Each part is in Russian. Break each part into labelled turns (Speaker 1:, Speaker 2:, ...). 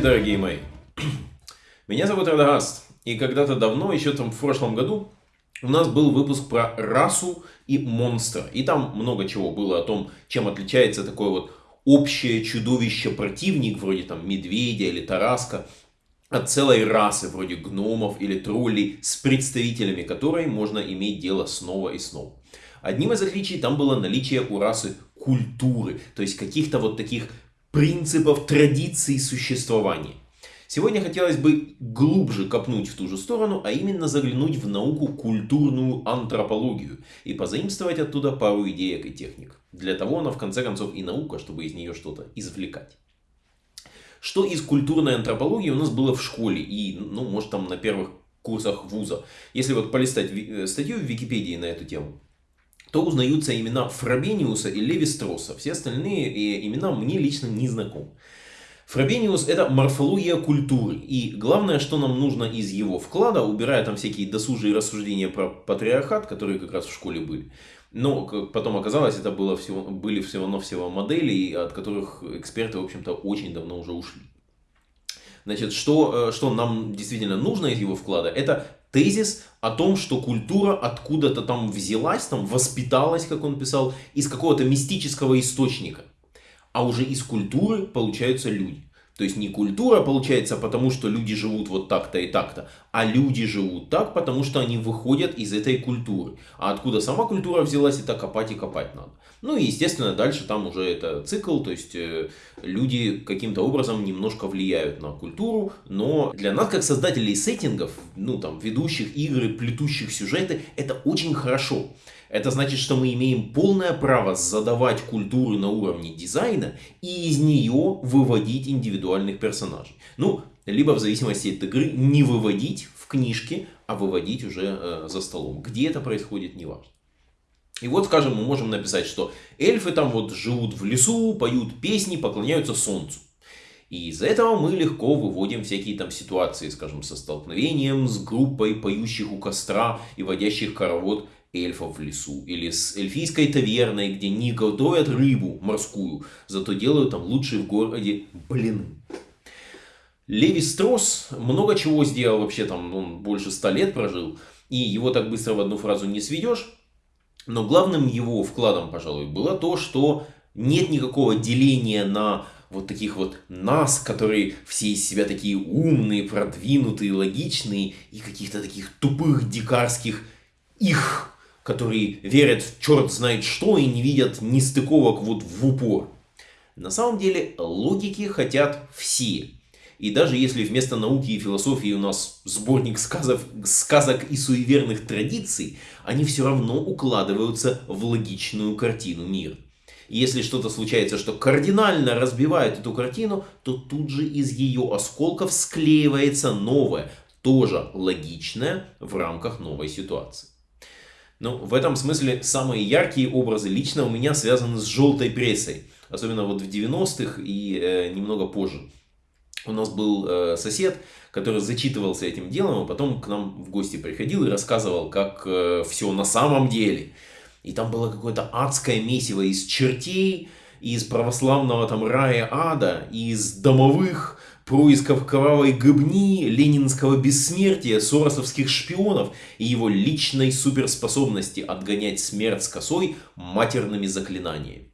Speaker 1: Здравствуйте, дорогие мои. Меня зовут Радагаст. И когда-то давно, еще там в прошлом году, у нас был выпуск про расу и монстра. И там много чего было о том, чем отличается такое вот общее чудовище-противник, вроде там медведя или тараска, от целой расы, вроде гномов или троллей, с представителями которой можно иметь дело снова и снова. Одним из отличий там было наличие у расы культуры, то есть каких-то вот таких принципов традиций существования. Сегодня хотелось бы глубже копнуть в ту же сторону, а именно заглянуть в науку культурную антропологию и позаимствовать оттуда пару идеек и техник. Для того она в конце концов и наука, чтобы из нее что-то извлекать. Что из культурной антропологии у нас было в школе и, ну, может там на первых курсах вуза. Если вот полистать э, статью в Википедии на эту тему, то узнаются имена Фрабениуса и Леви Стросса. Все остальные э, имена мне лично не знакомы. Фрабениус это морфология культуры. И главное, что нам нужно из его вклада, убирая там всякие досужие рассуждения про патриархат, которые как раз в школе были. Но как потом оказалось, это было всего, были всего-навсего модели, от которых эксперты, в общем-то, очень давно уже ушли. Значит, что, э, что нам действительно нужно из его вклада, это тезис о том, что культура откуда-то там взялась, там воспиталась, как он писал, из какого-то мистического источника. А уже из культуры получаются люди. То есть не культура получается потому, что люди живут вот так-то и так-то, а люди живут так, потому что они выходят из этой культуры. А откуда сама культура взялась, это копать и копать надо. Ну и естественно дальше там уже это цикл, то есть э, люди каким-то образом немножко влияют на культуру, но для нас как создателей сеттингов, ну там ведущих игры, плетущих сюжеты, это очень хорошо. Это значит, что мы имеем полное право задавать культуру на уровне дизайна и из нее выводить индивидуальных персонажей. Ну, либо в зависимости от игры не выводить в книжке, а выводить уже э, за столом. Где это происходит, неважно. И вот, скажем, мы можем написать, что эльфы там вот живут в лесу, поют песни, поклоняются солнцу. И из этого мы легко выводим всякие там ситуации, скажем, со столкновением с группой поющих у костра и водящих хоровод эльфов в лесу. Или с эльфийской таверной, где не готовят рыбу морскую, зато делают там лучшие в городе блины. Леви Стросс много чего сделал вообще, там он больше ста лет прожил, и его так быстро в одну фразу не сведешь. Но главным его вкладом, пожалуй, было то, что нет никакого деления на вот таких вот нас, которые все из себя такие умные, продвинутые, логичные, и каких-то таких тупых, дикарских их которые верят в черт знает что и не видят нестыковок вот в упор. На самом деле логики хотят все. И даже если вместо науки и философии у нас сборник сказов, сказок и суеверных традиций, они все равно укладываются в логичную картину мира. И если что-то случается, что кардинально разбивает эту картину, то тут же из ее осколков склеивается новое, тоже логичное в рамках новой ситуации. Ну, в этом смысле самые яркие образы лично у меня связаны с желтой прессой. Особенно вот в 90-х и э, немного позже. У нас был э, сосед, который зачитывался этим делом, а потом к нам в гости приходил и рассказывал, как э, все на самом деле. И там было какое-то адское месиво из чертей, из православного там рая ада, из домовых происков кровавой гыбни, ленинского бессмертия, соросовских шпионов и его личной суперспособности отгонять смерть с косой матерными заклинаниями.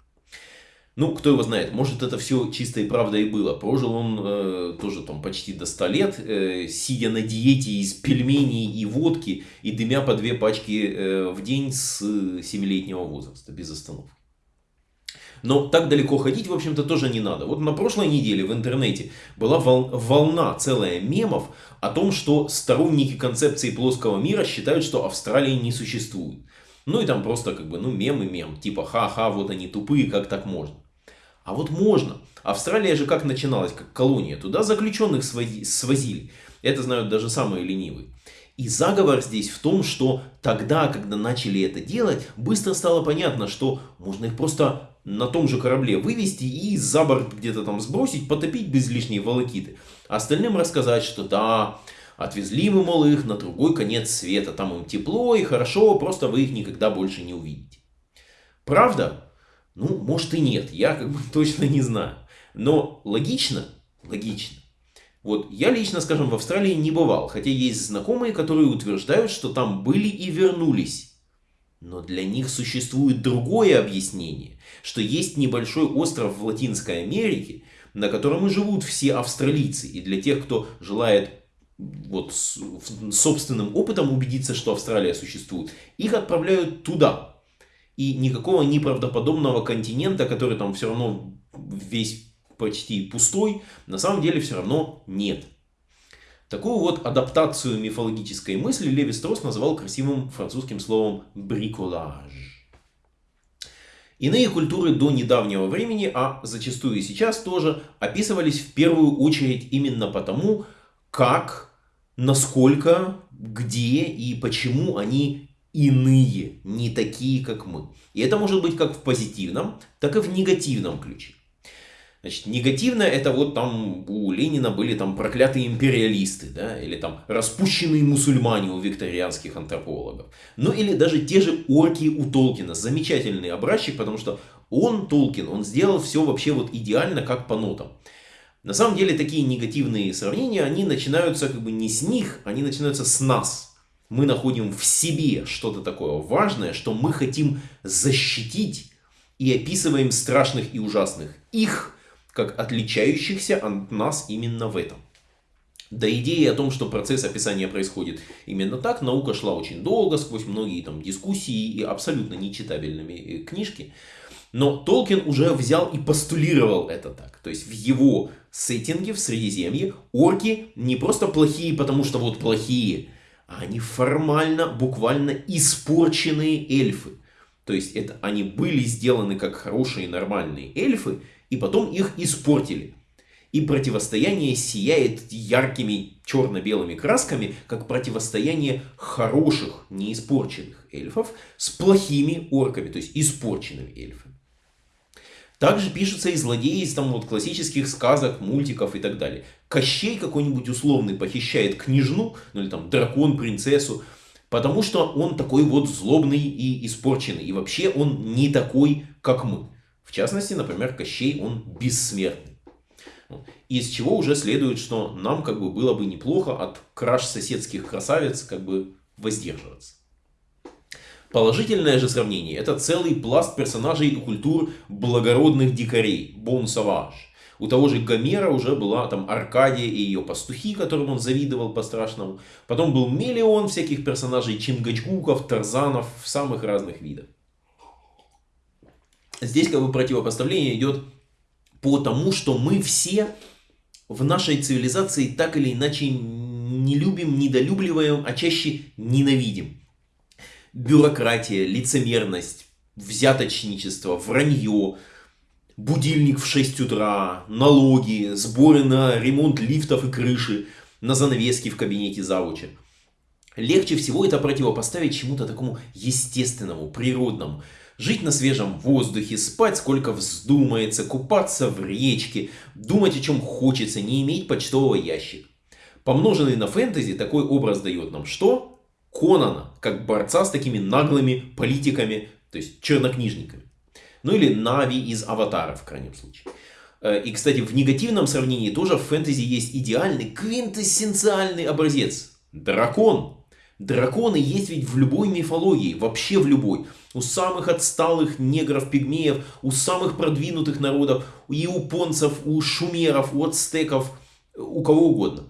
Speaker 1: Ну, кто его знает, может это все чистой правдой и было. Прожил он э, тоже там почти до 100 лет, э, сидя на диете из пельменей и водки и дымя по две пачки э, в день с 7-летнего возраста, без остановки. Но так далеко ходить, в общем-то, тоже не надо. Вот на прошлой неделе в интернете была волна целая мемов о том, что сторонники концепции плоского мира считают, что Австралии не существует. Ну и там просто как бы, ну мем и мем. Типа, ха-ха, вот они тупые, как так можно? А вот можно. Австралия же как начиналась, как колония. Туда заключенных свозили. Это знают даже самые ленивые. И заговор здесь в том, что тогда, когда начали это делать, быстро стало понятно, что можно их просто на том же корабле вывести и за борт где-то там сбросить, потопить без лишней волокиты. Остальным рассказать, что да, отвезли мы, мол, их на другой конец света, там им тепло и хорошо, просто вы их никогда больше не увидите. Правда? Ну, может и нет, я как бы точно не знаю. Но логично, Логично. Вот я лично, скажем, в Австралии не бывал, хотя есть знакомые, которые утверждают, что там были и вернулись. Но для них существует другое объяснение, что есть небольшой остров в Латинской Америке, на котором и живут все австралийцы. И для тех, кто желает вот собственным опытом убедиться, что Австралия существует, их отправляют туда. И никакого неправдоподобного континента, который там все равно весь почти пустой, на самом деле все равно нет. Такую вот адаптацию мифологической мысли Леви Стросс называл красивым французским словом «бриколаж». Иные культуры до недавнего времени, а зачастую и сейчас тоже, описывались в первую очередь именно потому, как, насколько, где и почему они иные, не такие, как мы. И это может быть как в позитивном, так и в негативном ключе. Значит, негативно это вот там у Ленина были там проклятые империалисты, да, или там распущенные мусульмане у викторианских антропологов. Ну или даже те же орки у Толкина. Замечательный образчик, потому что он, Толкин, он сделал все вообще вот идеально, как по нотам. На самом деле такие негативные сравнения, они начинаются как бы не с них, они начинаются с нас. Мы находим в себе что-то такое важное, что мы хотим защитить и описываем страшных и ужасных их как отличающихся от нас именно в этом. До идеи о том, что процесс описания происходит именно так, наука шла очень долго, сквозь многие там дискуссии и абсолютно нечитабельными э, книжки. Но Толкин уже взял и постулировал это так. То есть в его сеттинге, в Средиземье, орки не просто плохие, потому что вот плохие, а они формально, буквально испорченные эльфы. То есть это они были сделаны как хорошие нормальные эльфы, и потом их испортили. И противостояние сияет яркими черно-белыми красками, как противостояние хороших, неиспорченных эльфов с плохими орками, то есть испорченными эльфами. Также пишутся и злодеи из там вот классических сказок, мультиков и так далее. Кощей какой-нибудь условный похищает княжну, ну или там дракон, принцессу, потому что он такой вот злобный и испорченный. И вообще он не такой, как мы. В частности, например, Кощей, он бессмертный. Из чего уже следует, что нам как бы было бы неплохо от краш соседских красавиц как бы воздерживаться. Положительное же сравнение – это целый пласт персонажей и культур благородных дикарей, бон саваж. У того же Гомера уже была там Аркадия и ее пастухи, которым он завидовал по-страшному. Потом был миллион всяких персонажей Чингачгуков, Тарзанов самых разных видах. Здесь как бы противопоставление идет по тому, что мы все в нашей цивилизации так или иначе не любим, недолюбливаем, а чаще ненавидим. Бюрократия, лицемерность, взяточничество, вранье, будильник в 6 утра, налоги, сборы на ремонт лифтов и крыши, на занавески в кабинете завуча. Легче всего это противопоставить чему-то такому естественному, природному. Жить на свежем воздухе, спать сколько вздумается, купаться в речке, думать о чем хочется, не иметь почтового ящика. Помноженный на фэнтези, такой образ дает нам что? Конана, как борца с такими наглыми политиками, то есть чернокнижниками. Ну или Нави из Аватара, в крайнем случае. Э, и, кстати, в негативном сравнении тоже в фэнтези есть идеальный, квинтэссенциальный образец. Дракон. Драконы есть ведь в любой мифологии, вообще в любой. У самых отсталых негров, пигмеев, у самых продвинутых народов, у японцев, у шумеров, у ацтеков, у кого угодно.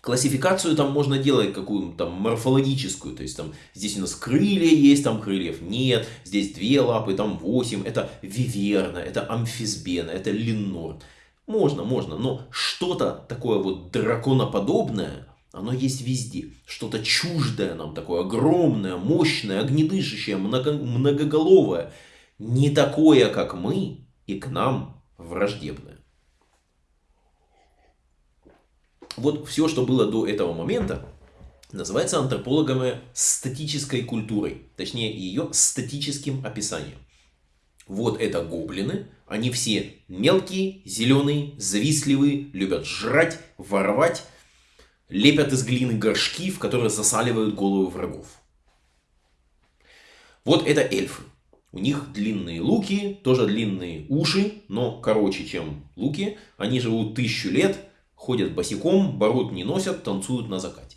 Speaker 1: Классификацию там можно делать какую-то морфологическую, то есть там здесь у нас крылья есть, там крыльев нет, здесь две лапы, там восемь, это виверна, это амфисбена, это линор. Можно, можно, но что-то такое вот драконоподобное, оно есть везде. Что-то чуждое нам такое, огромное, мощное, огнедышащее, много, многоголовое. Не такое, как мы, и к нам враждебное. Вот все, что было до этого момента, называется антропологами статической культурой. Точнее, ее статическим описанием. Вот это гоблины. Они все мелкие, зеленые, завистливые, любят жрать, воровать лепят из глины горшки, в которые засаливают головы врагов. Вот это эльфы. У них длинные луки, тоже длинные уши, но короче, чем луки. Они живут тысячу лет, ходят босиком, бород не носят, танцуют на закате.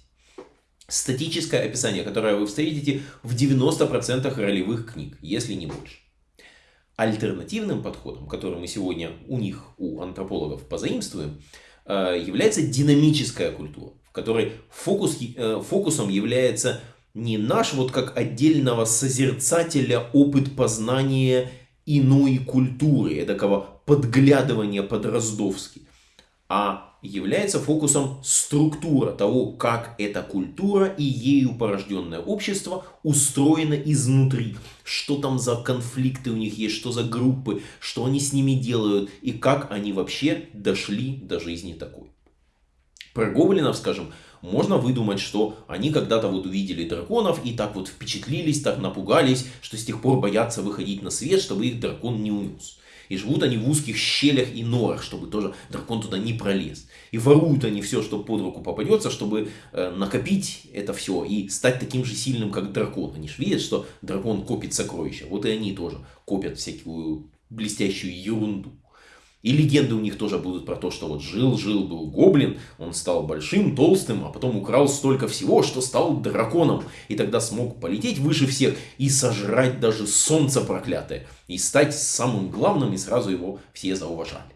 Speaker 1: Статическое описание, которое вы встретите в 90% ролевых книг, если не больше. Альтернативным подходом, который мы сегодня у них, у антропологов, позаимствуем, э, является динамическая культура, которой фокус, э, фокусом является не наш вот как отдельного созерцателя опыт познания иной культуры, такого подглядывания по-дроздовски, а является фокусом структура того, как эта культура и ею порожденное общество устроено изнутри. Что там за конфликты у них есть, что за группы, что они с ними делают и как они вообще дошли до жизни такой. Про гоблинов, скажем, можно выдумать, что они когда-то вот увидели драконов и так вот впечатлились, так напугались, что с тех пор боятся выходить на свет, чтобы их дракон не унес. И живут они в узких щелях и норах, чтобы тоже дракон туда не пролез. И воруют они все, что под руку попадется, чтобы э, накопить это все и стать таким же сильным, как дракон. Они же видят, что дракон копит сокровища. Вот и они тоже копят всякую блестящую ерунду. И легенды у них тоже будут про то, что вот жил-жил был гоблин, он стал большим, толстым, а потом украл столько всего, что стал драконом. И тогда смог полететь выше всех и сожрать даже солнце проклятое. И стать самым главным, и сразу его все зауважали.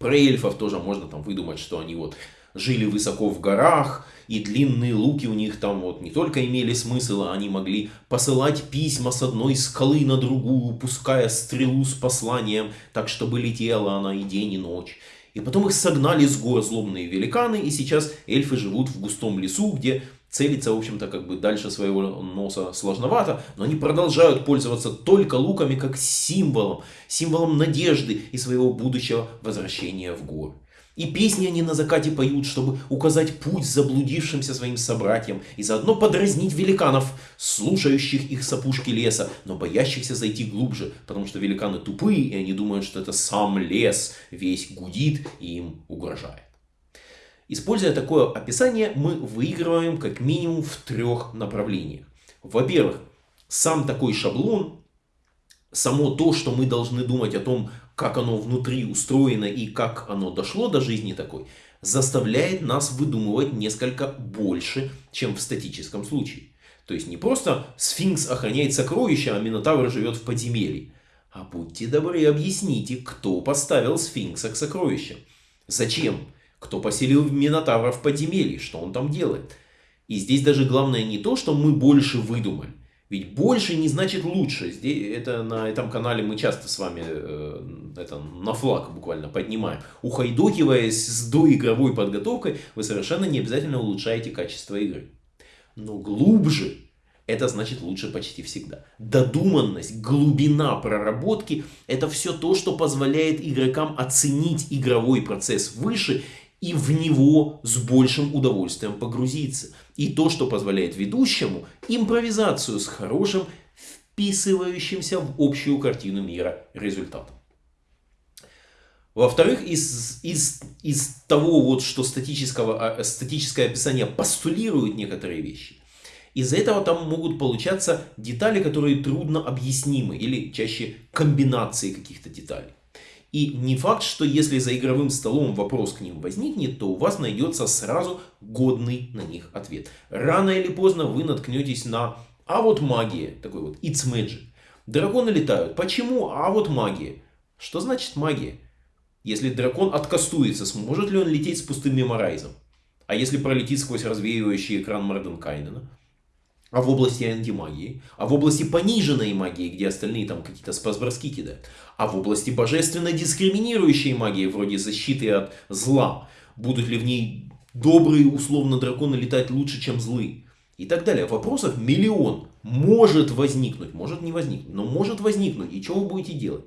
Speaker 1: Про эльфов тоже можно там выдумать, что они вот жили высоко в горах, и длинные луки у них там вот не только имели смысл, а они могли посылать письма с одной скалы на другую, пуская стрелу с посланием, так чтобы летела она и день, и ночь. И потом их согнали с гор злобные великаны, и сейчас эльфы живут в густом лесу, где целиться, в общем-то, как бы дальше своего носа сложновато, но они продолжают пользоваться только луками как символом, символом надежды и своего будущего возвращения в горы. И песни они на закате поют, чтобы указать путь заблудившимся своим собратьям и заодно подразнить великанов, слушающих их с леса, но боящихся зайти глубже, потому что великаны тупые, и они думают, что это сам лес весь гудит и им угрожает. Используя такое описание, мы выигрываем как минимум в трех направлениях. Во-первых, сам такой шаблон, само то, что мы должны думать о том, как оно внутри устроено и как оно дошло до жизни такой, заставляет нас выдумывать несколько больше, чем в статическом случае. То есть не просто сфинкс охраняет сокровища, а Минотавр живет в подземелье. А будьте добры, объясните, кто поставил сфинкса к сокровищам. Зачем? Кто поселил Минотавра в подземелье? Что он там делает? И здесь даже главное не то, что мы больше выдумали. Ведь больше не значит лучше. Здесь, это на этом канале мы часто с вами э, это, на флаг буквально поднимаем. Ухайдокиваясь с доигровой подготовкой, вы совершенно не обязательно улучшаете качество игры. Но глубже это значит лучше почти всегда. Додуманность, глубина проработки – это все то, что позволяет игрокам оценить игровой процесс выше и в него с большим удовольствием погрузиться. И то, что позволяет ведущему импровизацию с хорошим, вписывающимся в общую картину мира результатом. Во-вторых, из, из, из того, вот, что статического, а, статическое описание постулирует некоторые вещи, из-за этого там могут получаться детали, которые трудно объяснимы, или чаще комбинации каких-то деталей. И не факт, что если за игровым столом вопрос к ним возникнет, то у вас найдется сразу годный на них ответ. Рано или поздно вы наткнетесь на «а вот магия», такой вот «it's magic». Драконы летают. Почему? А вот магия. Что значит магия? Если дракон откастуется, сможет ли он лететь с пустым меморайзом? А если пролетит сквозь развеивающий экран Морденкайнена? А в области антимагии, а в области пониженной магии, где остальные там какие-то спасброски кидают, а в области божественно дискриминирующей магии, вроде защиты от зла, будут ли в ней добрые условно драконы летать лучше, чем злые, и так далее. Вопросов миллион. Может возникнуть, может не возникнуть, но может возникнуть. И что вы будете делать?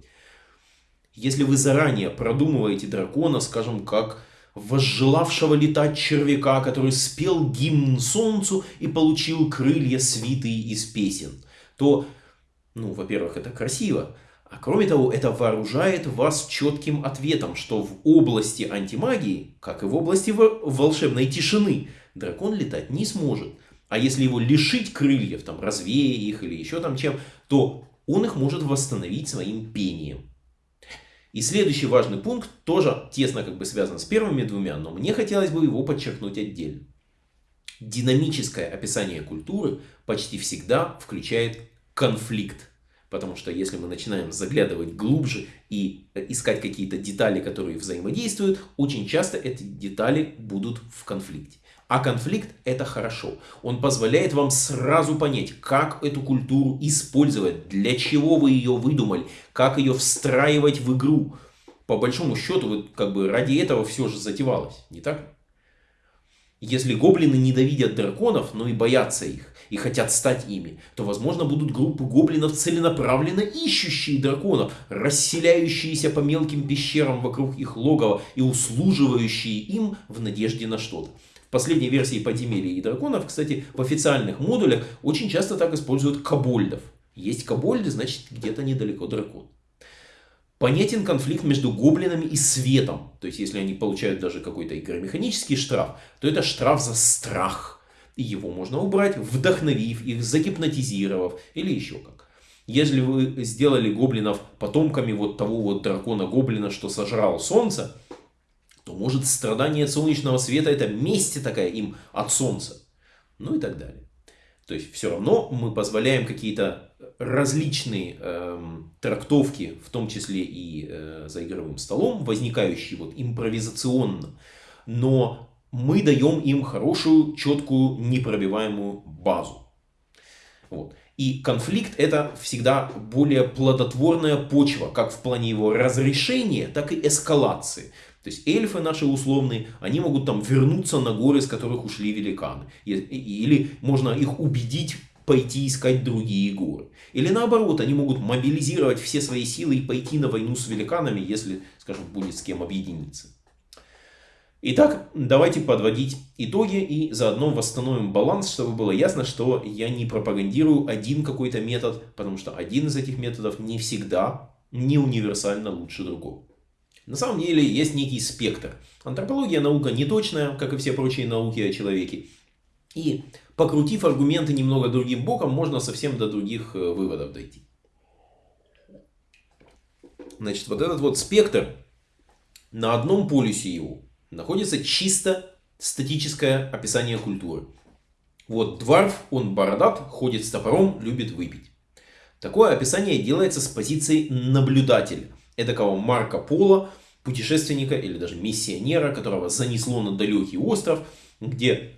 Speaker 1: Если вы заранее продумываете дракона, скажем, как возжелавшего летать червяка, который спел гимн солнцу и получил крылья свитые из песен, то, ну, во-первых, это красиво, а кроме того, это вооружает вас четким ответом, что в области антимагии, как и в области волшебной тишины, дракон летать не сможет. А если его лишить крыльев, там, развея их или еще там чем, то он их может восстановить своим пением. И следующий важный пункт тоже тесно как бы связан с первыми двумя, но мне хотелось бы его подчеркнуть отдельно. Динамическое описание культуры почти всегда включает конфликт. Потому что если мы начинаем заглядывать глубже и искать какие-то детали, которые взаимодействуют, очень часто эти детали будут в конфликте. А конфликт это хорошо. Он позволяет вам сразу понять, как эту культуру использовать, для чего вы ее выдумали, как ее встраивать в игру. По большому счету, вот как бы ради этого все же затевалось, не так? Если гоблины ненавидят драконов, но и боятся их, и хотят стать ими, то, возможно, будут группы гоблинов целенаправленно ищущие драконов, расселяющиеся по мелким пещерам вокруг их логова и услуживающие им в надежде на что-то последней версии подземелья и драконов, кстати, в официальных модулях очень часто так используют кобольдов. Есть кобольды, значит где-то недалеко дракон. Понятен конфликт между гоблинами и светом. То есть, если они получают даже какой-то игромеханический штраф, то это штраф за страх. И его можно убрать, вдохновив их, загипнотизировав или еще как. Если вы сделали гоблинов потомками вот того вот дракона-гоблина, что сожрал солнце, может страдание от солнечного света это месть такая им от солнца. Ну и так далее. То есть все равно мы позволяем какие-то различные э, трактовки, в том числе и э, за игровым столом, возникающие вот импровизационно, но мы даем им хорошую, четкую, непробиваемую базу. Вот. И конфликт это всегда более плодотворная почва, как в плане его разрешения, так и эскалации. То есть эльфы наши условные, они могут там вернуться на горы, с которых ушли великаны. Или можно их убедить пойти искать другие горы. Или наоборот, они могут мобилизировать все свои силы и пойти на войну с великанами, если, скажем, будет с кем объединиться. Итак, давайте подводить итоги и заодно восстановим баланс, чтобы было ясно, что я не пропагандирую один какой-то метод, потому что один из этих методов не всегда, не универсально лучше другого. На самом деле есть некий спектр. Антропология наука не точная, как и все прочие науки о человеке. И покрутив аргументы немного другим боком, можно совсем до других э, выводов дойти. Значит, вот этот вот спектр, на одном полюсе его находится чисто статическое описание культуры. Вот дварф, он бородат, ходит с топором, любит выпить. Такое описание делается с позиции наблюдателя эдакого Марка Пола, путешественника или даже миссионера, которого занесло на далекий остров, где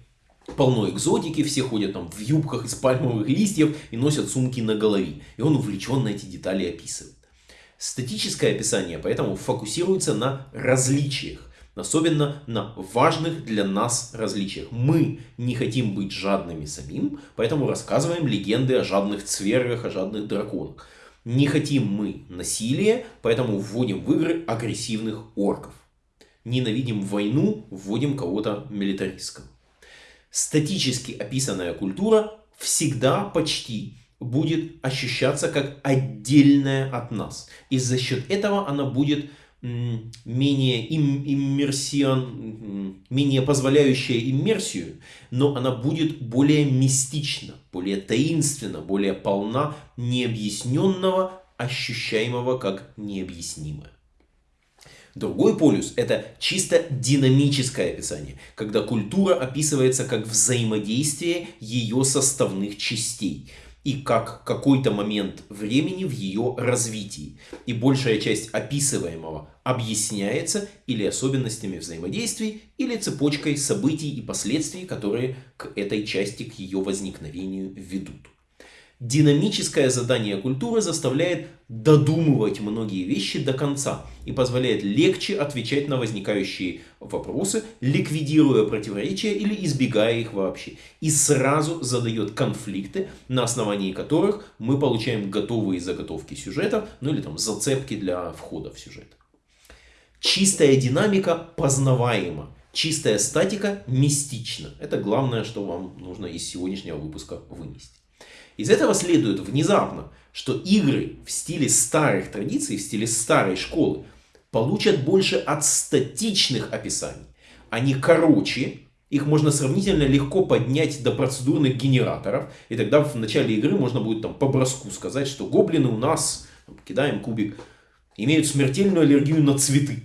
Speaker 1: полно экзотики, все ходят там в юбках из пальмовых листьев и носят сумки на голове. И он увлеченно эти детали описывает. Статическое описание поэтому фокусируется на различиях, особенно на важных для нас различиях. Мы не хотим быть жадными самим, поэтому рассказываем легенды о жадных цвергах, о жадных драконах. Не хотим мы насилия, поэтому вводим в игры агрессивных орков. Ненавидим войну, вводим кого-то милитаристского. Статически описанная культура всегда почти будет ощущаться как отдельная от нас. И за счет этого она будет менее им, иммерсион, менее позволяющая иммерсию, но она будет более мистична, более таинственна, более полна необъясненного, ощущаемого как необъяснимое. Другой полюс – это чисто динамическое описание, когда культура описывается как взаимодействие ее составных частей – и как какой-то момент времени в ее развитии. И большая часть описываемого объясняется или особенностями взаимодействий, или цепочкой событий и последствий, которые к этой части, к ее возникновению ведут. Динамическое задание культуры заставляет додумывать многие вещи до конца и позволяет легче отвечать на возникающие вопросы, ликвидируя противоречия или избегая их вообще. И сразу задает конфликты, на основании которых мы получаем готовые заготовки сюжета, ну или там зацепки для входа в сюжет. Чистая динамика познаваема. Чистая статика мистична. Это главное, что вам нужно из сегодняшнего выпуска вынести. Из этого следует внезапно, что игры в стиле старых традиций, в стиле старой школы, получат больше от статичных описаний. Они короче, Их можно сравнительно легко поднять до процедурных генераторов. И тогда в начале игры можно будет там по броску сказать, что гоблины у нас, кидаем кубик, имеют смертельную аллергию на цветы.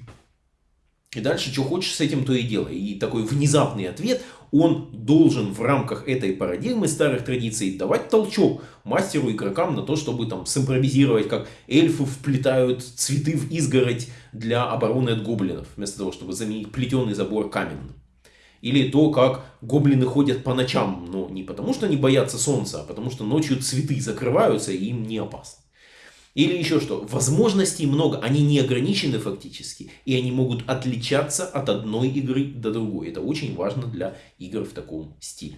Speaker 1: И дальше, что хочешь с этим, то и делай. И такой внезапный ответ, он должен в рамках этой парадигмы старых традиций давать толчок мастеру игрокам на то, чтобы там симпровизировать, как эльфы вплетают цветы в изгородь для обороны от гоблинов, вместо того, чтобы заменить плетеный забор каменным. Или то, как гоблины ходят по ночам, но не потому, что они боятся солнца, а потому, что ночью цветы закрываются и им не опасно. Или еще что, возможностей много, они не ограничены фактически, и они могут отличаться от одной игры до другой. Это очень важно для игр в таком стиле.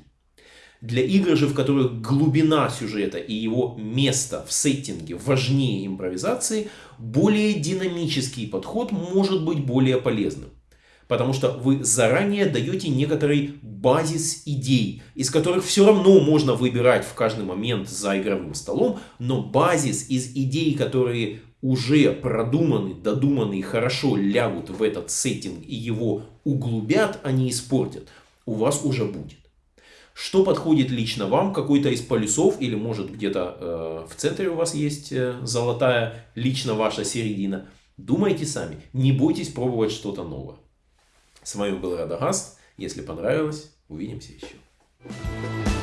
Speaker 1: Для игр же, в которых глубина сюжета и его место в сеттинге важнее импровизации, более динамический подход может быть более полезным. Потому что вы заранее даете некоторый базис идей, из которых все равно можно выбирать в каждый момент за игровым столом, но базис из идей, которые уже продуманы, додуманы и хорошо лягут в этот сеттинг и его углубят, а не испортят, у вас уже будет. Что подходит лично вам, какой-то из полюсов, или может где-то э, в центре у вас есть э, золотая, лично ваша середина. Думайте сами, не бойтесь пробовать что-то новое. С вами был Радагаст. Если понравилось, увидимся еще.